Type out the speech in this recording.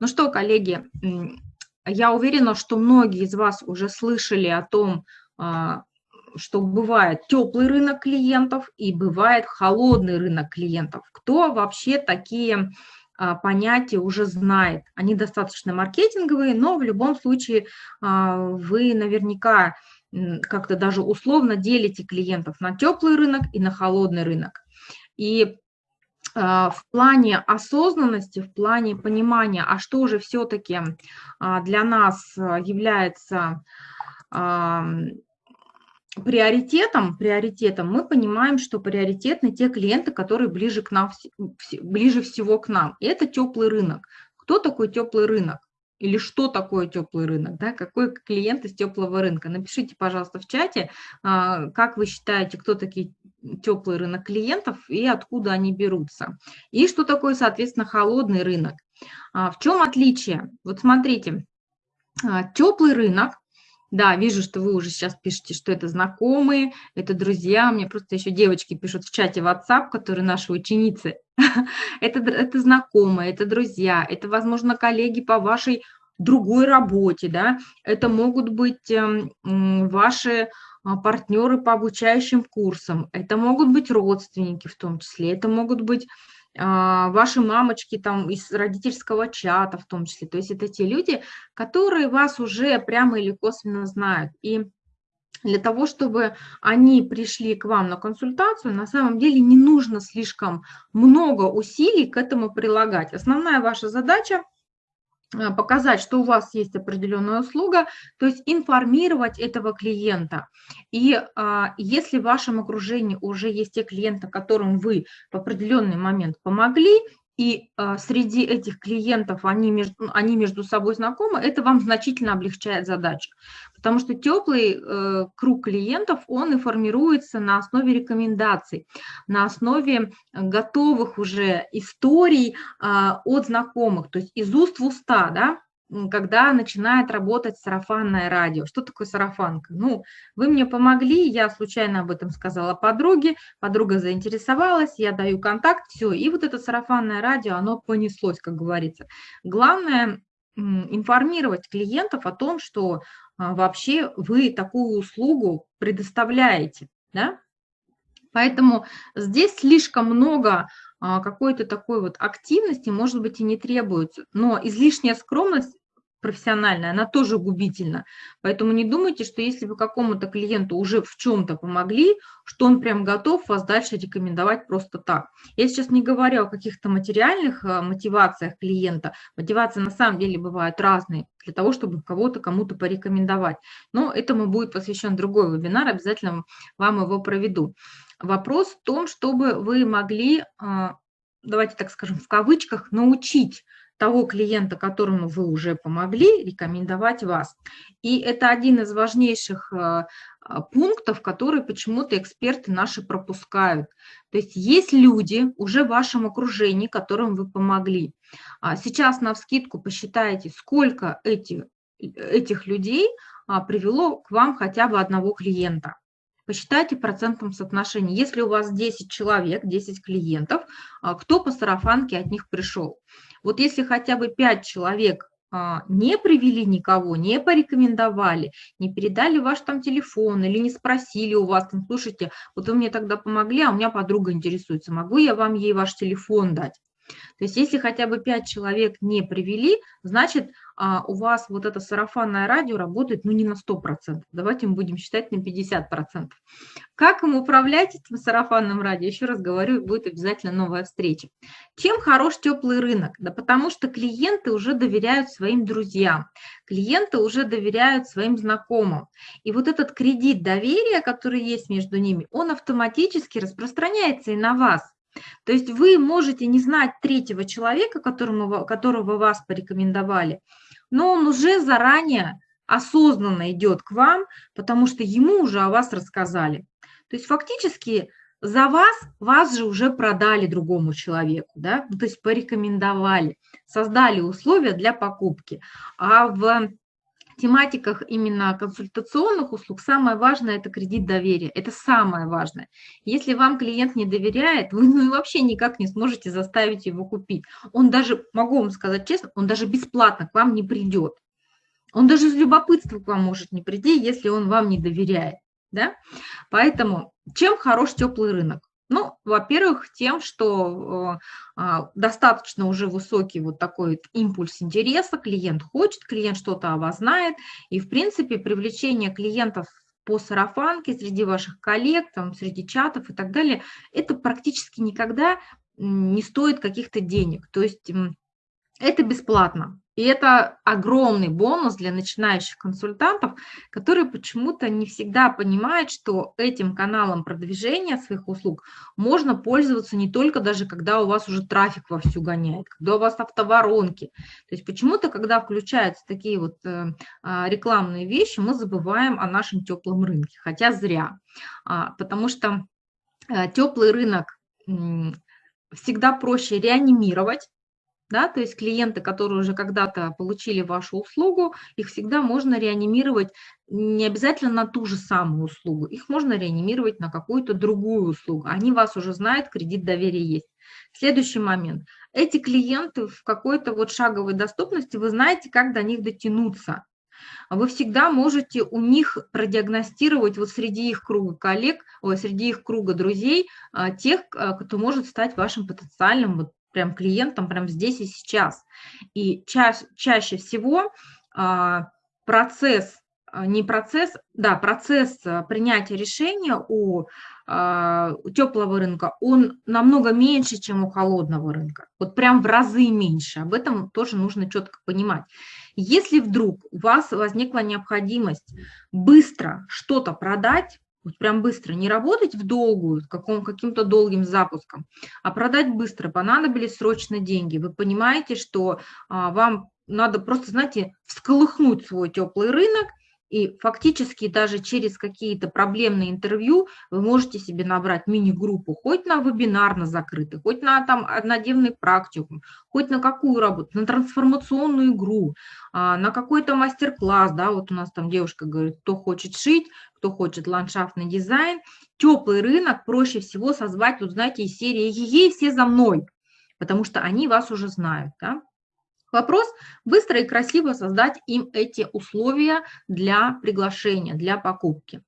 Ну что, коллеги, я уверена, что многие из вас уже слышали о том, а, что бывает теплый рынок клиентов и бывает холодный рынок клиентов. Кто вообще такие а, понятия уже знает? Они достаточно маркетинговые, но в любом случае а, вы наверняка как-то даже условно делите клиентов на теплый рынок и на холодный рынок. И в плане осознанности, в плане понимания, а что же все-таки а, для нас является приоритетом, приоритетом, мы понимаем, что приоритетны те клиенты, которые ближе, к нам, ближе всего к нам. И это теплый рынок. Кто такой теплый рынок? Или что такое теплый рынок, да, какой клиент из теплого рынка. Напишите, пожалуйста, в чате, а, как вы считаете, кто такие теплый рынок клиентов и откуда они берутся. И что такое, соответственно, холодный рынок. А, в чем отличие? Вот смотрите, а, теплый рынок, да, вижу, что вы уже сейчас пишете, что это знакомые, это друзья. Мне просто еще девочки пишут в чате WhatsApp, которые наши ученицы. это, это знакомые, это друзья, это, возможно, коллеги по вашей другой работе, да, это могут быть эм, ваши а, партнеры по обучающим курсам, это могут быть родственники в том числе, это могут быть а, ваши мамочки там из родительского чата в том числе. То есть это те люди, которые вас уже прямо или косвенно знают. И для того, чтобы они пришли к вам на консультацию, на самом деле не нужно слишком много усилий к этому прилагать. Основная ваша задача а, показать, что у вас есть определенная услуга, то есть информировать этого клиента. И а, если в вашем окружении уже есть те клиенты, которым вы в определенный момент помогли, и э, среди этих клиентов они между, они между собой знакомы, это вам значительно облегчает задачу. Потому что теплый э, круг клиентов, он и формируется на основе рекомендаций, на основе готовых уже историй э, от знакомых, то есть из уст в уста, да, когда начинает работать сарафанное радио. Что такое сарафанка? Ну, вы мне помогли, я случайно об этом сказала подруге, подруга заинтересовалась, я даю контакт, все, и вот это сарафанное радио, оно понеслось, как говорится. Главное информировать клиентов о том, что а, вообще вы такую услугу предоставляете, да? Поэтому здесь слишком много а, какой-то такой вот активности, может быть, и не требуется. Но излишняя скромность профессиональная, она тоже губительна. Поэтому не думайте, что если вы какому-то клиенту уже в чем-то помогли, что он прям готов вас дальше рекомендовать просто так. Я сейчас не говорю о каких-то материальных а, мотивациях клиента. Мотивации на самом деле бывают разные для того, чтобы кого-то кому-то порекомендовать. Но этому будет посвящен другой вебинар, обязательно вам его проведу. Вопрос в том, чтобы вы могли, а, давайте так скажем, в кавычках, научить того клиента, которому вы уже помогли, рекомендовать вас. И это один из важнейших а, а, пунктов, которые почему-то эксперты наши пропускают. То есть есть люди уже в вашем окружении, которым вы помогли. Сейчас на вскидку посчитайте, сколько эти, этих людей привело к вам хотя бы одного клиента посчитайте процентном соотношении. Если у вас 10 человек, 10 клиентов, а, кто по сарафанке от них пришел? Вот если хотя бы 5 человек а, не привели никого, не порекомендовали, не передали ваш там телефон или не спросили у вас, там, слушайте, вот вы мне тогда помогли, а у меня подруга интересуется, могу я вам ей ваш телефон дать? То есть если хотя бы 5 человек не привели, значит, у вас вот это сарафанное радио работает ну не на 100%, давайте мы будем считать на 50%. Как им управлять этим сарафанным радио? Еще раз говорю, будет обязательно новая встреча. Чем хорош теплый рынок? Да потому что клиенты уже доверяют своим друзьям, клиенты уже доверяют своим знакомым. И вот этот кредит доверия, который есть между ними, он автоматически распространяется и на вас. То есть вы можете не знать третьего человека, которому, которого вас порекомендовали, но он уже заранее осознанно идет к вам, потому что ему уже о вас рассказали. То есть фактически за вас, вас же уже продали другому человеку, да? Ну, то есть порекомендовали, создали условия для покупки. А в тематиках именно консультационных услуг самое важное – это кредит доверия. Это самое важное. Если вам клиент не доверяет, вы ну, вообще никак не сможете заставить его купить. Он даже, могу вам сказать честно, он даже бесплатно к вам не придет. Он даже из любопытства к вам может не прийти, если он вам не доверяет. Да? Поэтому чем хорош теплый рынок? Ну, во-первых, тем, что э, а, достаточно уже высокий вот такой импульс интереса, клиент хочет, клиент что-то о вас знает, и, в принципе, привлечение клиентов по сарафанке среди ваших коллег, там, среди чатов и так далее, это практически никогда не стоит каких-то денег. То есть это бесплатно. И это огромный бонус для начинающих консультантов, которые почему-то не всегда понимают, что этим каналом продвижения своих услуг можно пользоваться не только даже, когда у вас уже трафик вовсю гоняет, когда у вас автоворонки. То есть почему-то, когда включаются такие вот э, а, рекламные вещи, мы забываем о нашем теплом рынке, хотя зря, а, потому что э, теплый рынок всегда проще реанимировать, да, то есть клиенты, которые уже когда-то получили вашу услугу, их всегда можно реанимировать не обязательно на ту же самую услугу, их можно реанимировать на какую-то другую услугу. Они вас уже знают, кредит доверия есть. Следующий момент. Эти клиенты в какой-то вот шаговой доступности, вы знаете, как до них дотянуться. Вы всегда можете у них продиагностировать вот среди их круга коллег, ой, среди их круга друзей, а, тех, а, кто может стать вашим потенциальным вот прям клиентам прям здесь и сейчас. И ча чаще всего а, процесс, а, не процесс, да, процесс а, принятия решения у, теплого рынка, он намного меньше, чем у холодного рынка. Вот прям в разы меньше. Об этом тоже нужно четко понимать. Если вдруг у вас возникла необходимость быстро что-то продать, вот прям быстро, не работать в долгую, каком, каким-то долгим запуском, а продать быстро, понадобились срочно деньги. Вы понимаете, что а, вам надо просто, знаете, всколыхнуть свой теплый рынок – и фактически даже через какие-то проблемные интервью вы можете себе набрать мини-группу, хоть на вебинар на закрытый, хоть на там однодневный практикум, хоть на какую работу, на трансформационную игру, а, на какой-то мастер-класс, да, вот у нас там девушка говорит, кто хочет шить, кто хочет ландшафтный дизайн. Теплый рынок проще всего созвать, вот знаете, из серии «Ей, все за мной», потому что они вас уже знают, да. Вопрос – быстро и красиво создать им эти условия для приглашения, для покупки.